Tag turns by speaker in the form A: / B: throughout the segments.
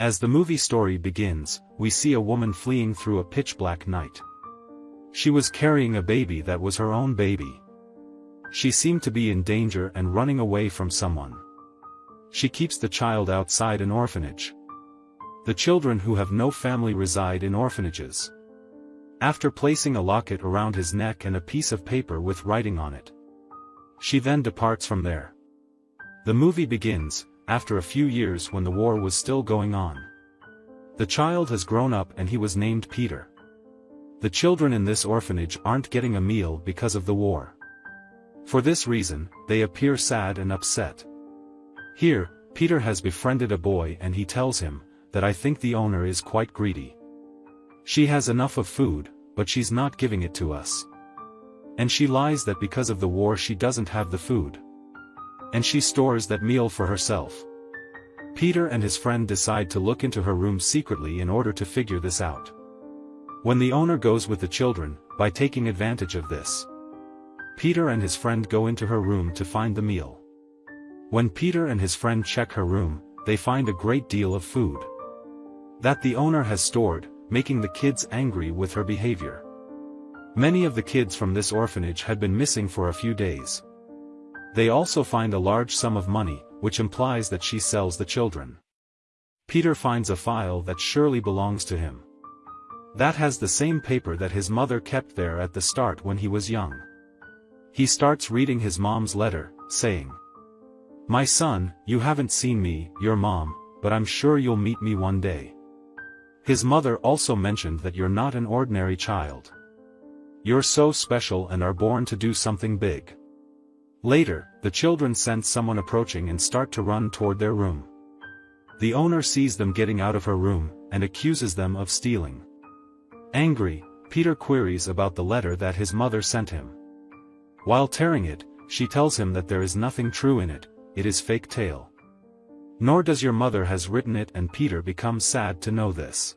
A: As the movie story begins, we see a woman fleeing through a pitch-black night. She was carrying a baby that was her own baby. She seemed to be in danger and running away from someone. She keeps the child outside an orphanage. The children who have no family reside in orphanages. After placing a locket around his neck and a piece of paper with writing on it. She then departs from there. The movie begins, after a few years when the war was still going on. The child has grown up and he was named Peter. The children in this orphanage aren't getting a meal because of the war. For this reason, they appear sad and upset. Here, Peter has befriended a boy and he tells him, that I think the owner is quite greedy. She has enough of food, but she's not giving it to us. And she lies that because of the war she doesn't have the food. And she stores that meal for herself. Peter and his friend decide to look into her room secretly in order to figure this out. When the owner goes with the children, by taking advantage of this. Peter and his friend go into her room to find the meal. When Peter and his friend check her room, they find a great deal of food. That the owner has stored, making the kids angry with her behavior. Many of the kids from this orphanage had been missing for a few days. They also find a large sum of money, which implies that she sells the children. Peter finds a file that surely belongs to him. That has the same paper that his mother kept there at the start when he was young. He starts reading his mom's letter, saying, My son, you haven't seen me, your mom, but I'm sure you'll meet me one day. His mother also mentioned that you're not an ordinary child. You're so special and are born to do something big. Later, the children sense someone approaching and start to run toward their room. The owner sees them getting out of her room, and accuses them of stealing. Angry, Peter queries about the letter that his mother sent him. While tearing it, she tells him that there is nothing true in it, it is fake tale. Nor does your mother has written it and Peter becomes sad to know this.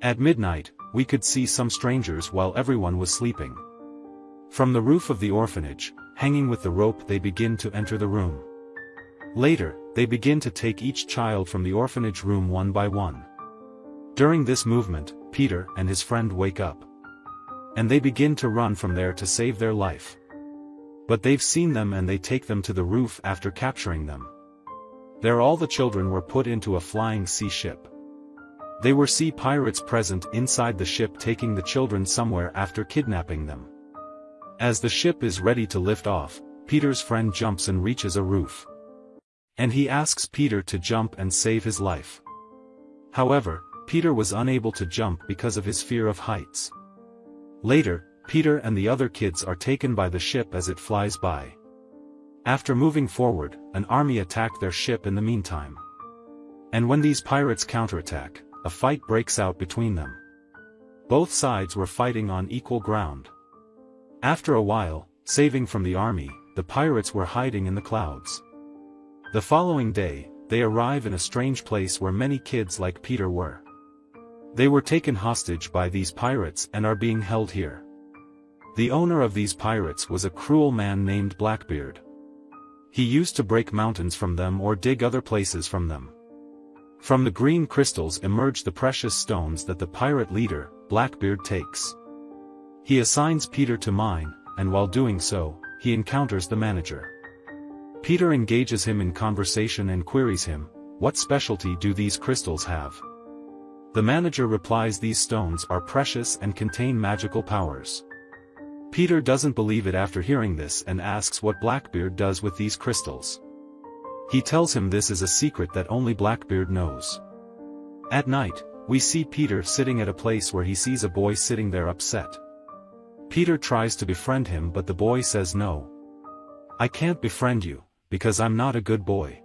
A: At midnight, we could see some strangers while everyone was sleeping. From the roof of the orphanage, hanging with the rope they begin to enter the room. Later, they begin to take each child from the orphanage room one by one. During this movement, Peter and his friend wake up. And they begin to run from there to save their life. But they've seen them and they take them to the roof after capturing them. There all the children were put into a flying sea ship. They were sea pirates present inside the ship taking the children somewhere after kidnapping them. As the ship is ready to lift off, Peter's friend jumps and reaches a roof. And he asks Peter to jump and save his life. However, Peter was unable to jump because of his fear of heights. Later, Peter and the other kids are taken by the ship as it flies by. After moving forward, an army attacked their ship in the meantime. And when these pirates counterattack, a fight breaks out between them. Both sides were fighting on equal ground. After a while, saving from the army, the pirates were hiding in the clouds. The following day, they arrive in a strange place where many kids like Peter were. They were taken hostage by these pirates and are being held here. The owner of these pirates was a cruel man named Blackbeard. He used to break mountains from them or dig other places from them. From the green crystals emerge the precious stones that the pirate leader, Blackbeard takes. He assigns Peter to mine, and while doing so, he encounters the manager. Peter engages him in conversation and queries him, what specialty do these crystals have? The manager replies these stones are precious and contain magical powers. Peter doesn't believe it after hearing this and asks what Blackbeard does with these crystals. He tells him this is a secret that only Blackbeard knows. At night, we see Peter sitting at a place where he sees a boy sitting there upset. Peter tries to befriend him but the boy says no. I can't befriend you, because I'm not a good boy.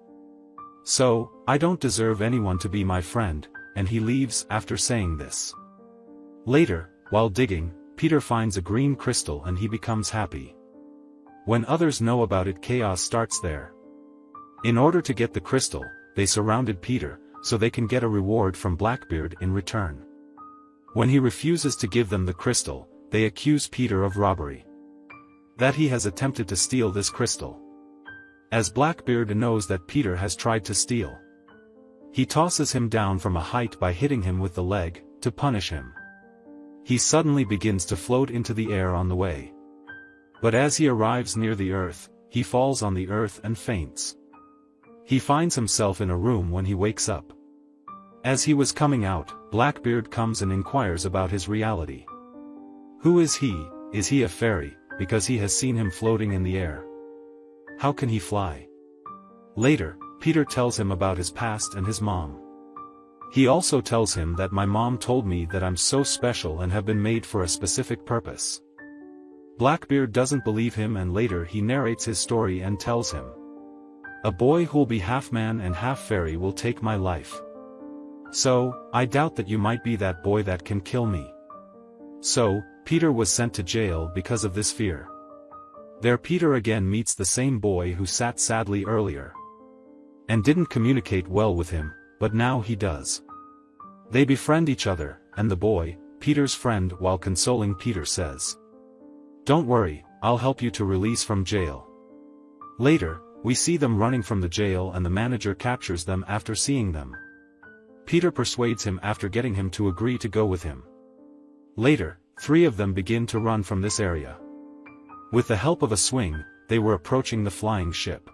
A: So, I don't deserve anyone to be my friend, and he leaves after saying this. Later, while digging, Peter finds a green crystal and he becomes happy. When others know about it chaos starts there. In order to get the crystal, they surrounded Peter, so they can get a reward from Blackbeard in return. When he refuses to give them the crystal, they accuse Peter of robbery. That he has attempted to steal this crystal. As Blackbeard knows that Peter has tried to steal. He tosses him down from a height by hitting him with the leg, to punish him. He suddenly begins to float into the air on the way. But as he arrives near the earth, he falls on the earth and faints. He finds himself in a room when he wakes up. As he was coming out, Blackbeard comes and inquires about his reality. Who is he, is he a fairy, because he has seen him floating in the air? How can he fly? Later, Peter tells him about his past and his mom. He also tells him that my mom told me that I'm so special and have been made for a specific purpose. Blackbeard doesn't believe him and later he narrates his story and tells him. A boy who'll be half man and half fairy will take my life. So, I doubt that you might be that boy that can kill me. So, Peter was sent to jail because of this fear. There Peter again meets the same boy who sat sadly earlier and didn't communicate well with him, but now he does. They befriend each other, and the boy, Peter's friend while consoling Peter says. Don't worry, I'll help you to release from jail. Later, we see them running from the jail and the manager captures them after seeing them. Peter persuades him after getting him to agree to go with him. Later, three of them begin to run from this area. With the help of a swing, they were approaching the flying ship.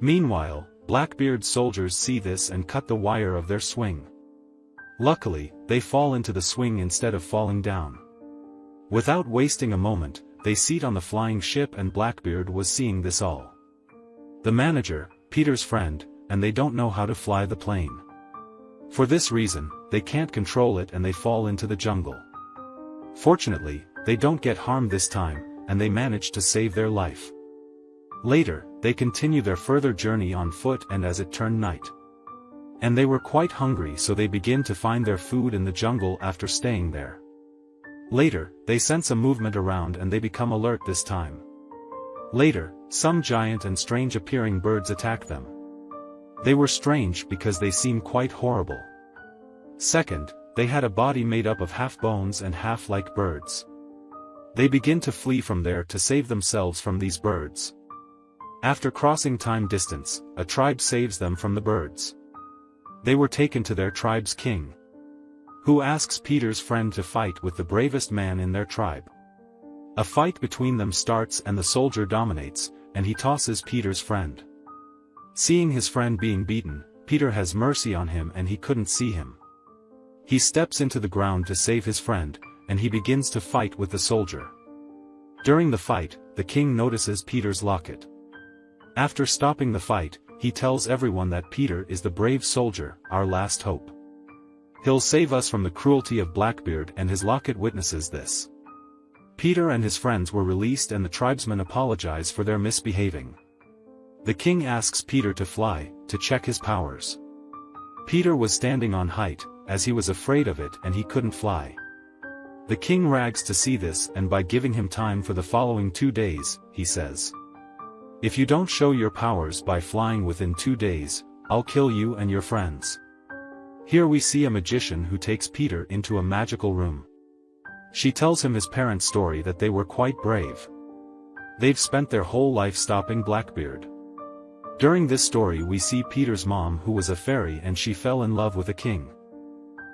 A: Meanwhile, Blackbeard's soldiers see this and cut the wire of their swing. Luckily, they fall into the swing instead of falling down. Without wasting a moment, they seat on the flying ship and Blackbeard was seeing this all. The manager, Peter's friend, and they don't know how to fly the plane. For this reason, they can't control it and they fall into the jungle. Fortunately, they don't get harmed this time, and they manage to save their life. Later, they continue their further journey on foot and as it turned night. And they were quite hungry so they begin to find their food in the jungle after staying there. Later, they sense a movement around and they become alert this time. Later, some giant and strange appearing birds attack them. They were strange because they seem quite horrible. Second, they had a body made up of half bones and half like birds. They begin to flee from there to save themselves from these birds. After crossing time distance, a tribe saves them from the birds. They were taken to their tribe's king. Who asks Peter's friend to fight with the bravest man in their tribe. A fight between them starts and the soldier dominates, and he tosses Peter's friend. Seeing his friend being beaten, Peter has mercy on him and he couldn't see him. He steps into the ground to save his friend, and he begins to fight with the soldier. During the fight, the king notices Peter's locket. After stopping the fight, he tells everyone that Peter is the brave soldier, our last hope. He'll save us from the cruelty of Blackbeard and his locket witnesses this. Peter and his friends were released and the tribesmen apologize for their misbehaving. The king asks Peter to fly, to check his powers. Peter was standing on height, as he was afraid of it and he couldn't fly. The king rags to see this and by giving him time for the following two days, he says. If you don't show your powers by flying within two days, I'll kill you and your friends. Here we see a magician who takes Peter into a magical room. She tells him his parents' story that they were quite brave. They've spent their whole life stopping Blackbeard. During this story we see Peter's mom who was a fairy and she fell in love with a king.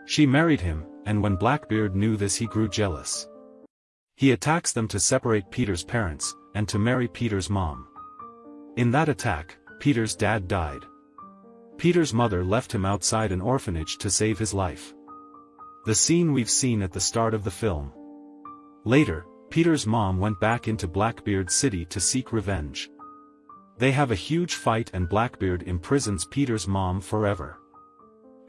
A: She married him, and when Blackbeard knew this he grew jealous. He attacks them to separate Peter's parents, and to marry Peter's mom. In that attack, Peter's dad died. Peter's mother left him outside an orphanage to save his life. The scene we've seen at the start of the film. Later, Peter's mom went back into Blackbeard City to seek revenge. They have a huge fight and Blackbeard imprisons Peter's mom forever.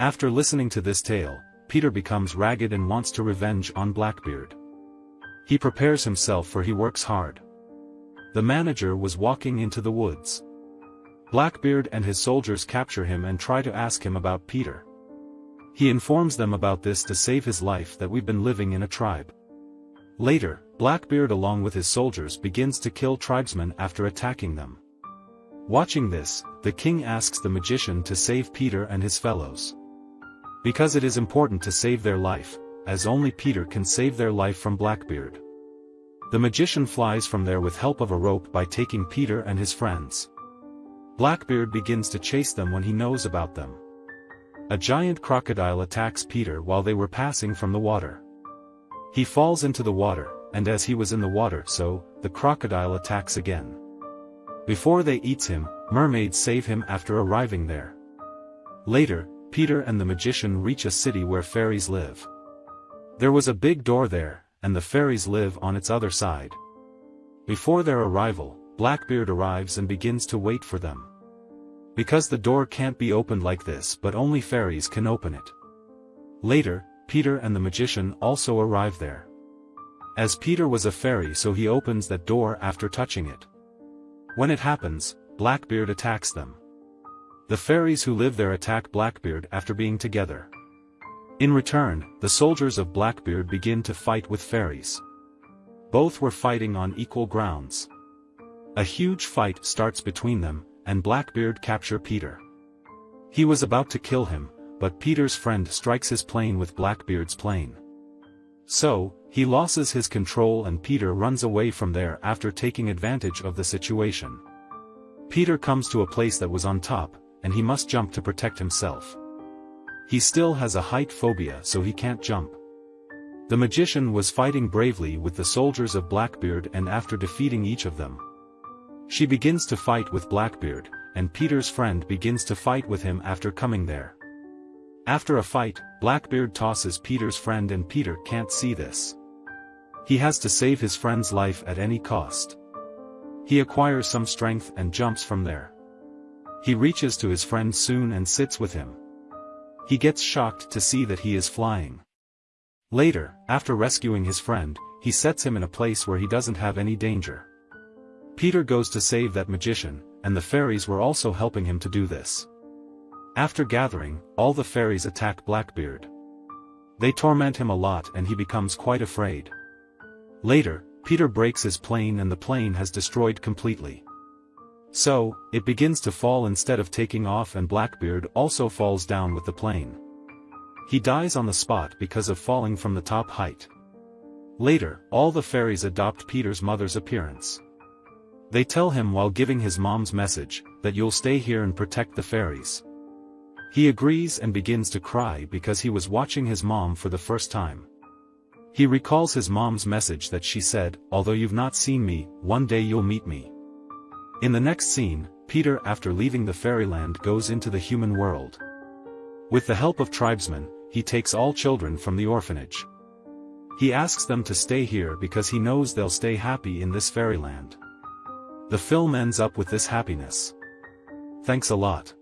A: After listening to this tale, Peter becomes ragged and wants to revenge on Blackbeard. He prepares himself for he works hard. The manager was walking into the woods. Blackbeard and his soldiers capture him and try to ask him about Peter. He informs them about this to save his life that we've been living in a tribe. Later, Blackbeard along with his soldiers begins to kill tribesmen after attacking them. Watching this, the king asks the magician to save Peter and his fellows. Because it is important to save their life, as only Peter can save their life from Blackbeard. The magician flies from there with help of a rope by taking Peter and his friends. Blackbeard begins to chase them when he knows about them. A giant crocodile attacks Peter while they were passing from the water. He falls into the water, and as he was in the water so, the crocodile attacks again. Before they eats him, mermaids save him after arriving there. Later, Peter and the magician reach a city where fairies live. There was a big door there, and the fairies live on its other side. Before their arrival, Blackbeard arrives and begins to wait for them. Because the door can't be opened like this but only fairies can open it. Later, Peter and the magician also arrive there. As Peter was a fairy so he opens that door after touching it. When it happens, Blackbeard attacks them. The fairies who live there attack Blackbeard after being together. In return, the soldiers of Blackbeard begin to fight with fairies. Both were fighting on equal grounds. A huge fight starts between them, and Blackbeard capture Peter. He was about to kill him, but Peter's friend strikes his plane with Blackbeard's plane. So, he loses his control and Peter runs away from there after taking advantage of the situation. Peter comes to a place that was on top, and he must jump to protect himself. He still has a height phobia so he can't jump. The magician was fighting bravely with the soldiers of Blackbeard and after defeating each of them. She begins to fight with Blackbeard, and Peter's friend begins to fight with him after coming there. After a fight, Blackbeard tosses Peter's friend and Peter can't see this. He has to save his friend's life at any cost. He acquires some strength and jumps from there. He reaches to his friend soon and sits with him. He gets shocked to see that he is flying. Later, after rescuing his friend, he sets him in a place where he doesn't have any danger. Peter goes to save that magician, and the fairies were also helping him to do this. After gathering, all the fairies attack Blackbeard. They torment him a lot and he becomes quite afraid. Later, Peter breaks his plane and the plane has destroyed completely. So, it begins to fall instead of taking off and Blackbeard also falls down with the plane. He dies on the spot because of falling from the top height. Later, all the fairies adopt Peter's mother's appearance. They tell him while giving his mom's message, that you'll stay here and protect the fairies. He agrees and begins to cry because he was watching his mom for the first time. He recalls his mom's message that she said, although you've not seen me, one day you'll meet me. In the next scene, Peter after leaving the fairyland goes into the human world. With the help of tribesmen, he takes all children from the orphanage. He asks them to stay here because he knows they'll stay happy in this fairyland. The film ends up with this happiness. Thanks a lot.